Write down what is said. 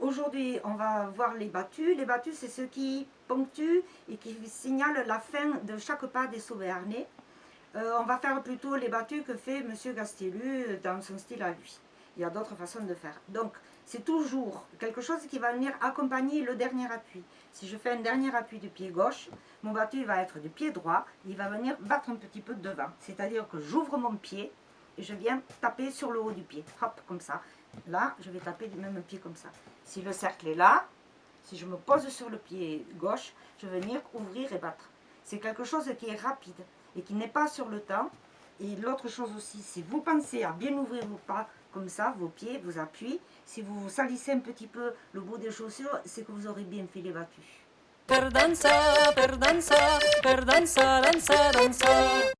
Aujourd'hui, on va voir les battus. Les battus, c'est ce qui ponctuent et qui signalent la fin de chaque pas des Sauvernais. Euh, on va faire plutôt les battus que fait M. Gastilu dans son style à lui. Il y a d'autres façons de faire. Donc, c'est toujours quelque chose qui va venir accompagner le dernier appui. Si je fais un dernier appui du pied gauche, mon battu va être du pied droit, il va venir battre un petit peu devant. C'est-à-dire que j'ouvre mon pied et je viens taper sur le haut du pied. Hop, comme ça. Là, je vais taper du même pied comme ça. Si le cercle est là, si je me pose sur le pied gauche, je vais venir ouvrir et battre. C'est quelque chose qui est rapide et qui n'est pas sur le temps. Et l'autre chose aussi, si vous pensez à bien ouvrir vos pas comme ça, vos pieds, vos appuis, si vous salissez un petit peu le bout des chaussures, c'est que vous aurez bien fait les dansa.